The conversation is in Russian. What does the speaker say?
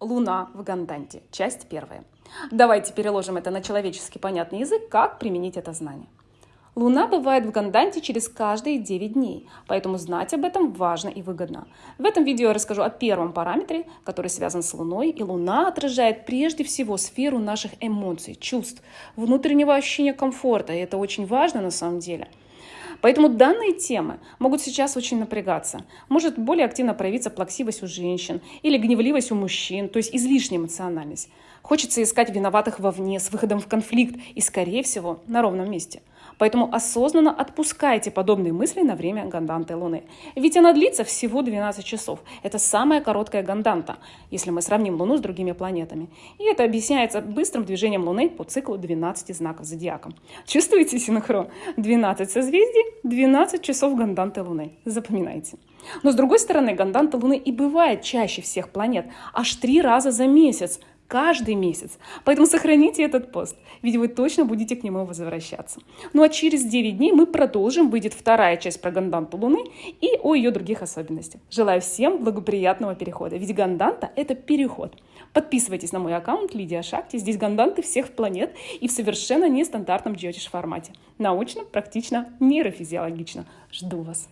Луна в Ганданте. Часть первая. Давайте переложим это на человеческий понятный язык, как применить это знание. Луна бывает в Ганданте через каждые 9 дней, поэтому знать об этом важно и выгодно. В этом видео я расскажу о первом параметре, который связан с Луной, и Луна отражает прежде всего сферу наших эмоций, чувств, внутреннего ощущения комфорта, и это очень важно на самом деле – Поэтому данные темы могут сейчас очень напрягаться. Может более активно проявиться плаксивость у женщин или гневливость у мужчин, то есть излишняя эмоциональность. Хочется искать виноватых вовне с выходом в конфликт и, скорее всего, на ровном месте. Поэтому осознанно отпускайте подобные мысли на время ганданты Луны. Ведь она длится всего 12 часов. Это самая короткая ганданта, если мы сравним Луну с другими планетами. И это объясняется быстрым движением Луны по циклу 12 знаков зодиака. Чувствуете синхрон? 12 созвездий, 12 часов ганданты Луны. Запоминайте. Но с другой стороны, ганданта Луны и бывает чаще всех планет, аж три раза за месяц – каждый месяц. Поэтому сохраните этот пост, ведь вы точно будете к нему возвращаться. Ну а через 9 дней мы продолжим, выйдет вторая часть про Ганданту Луны и о ее других особенностях. Желаю всем благоприятного перехода, ведь Ганданта – это переход. Подписывайтесь на мой аккаунт Лидия Шакти, здесь ганданты всех планет и в совершенно нестандартном джотиш формате. Научно, практично, нейрофизиологично. Жду вас.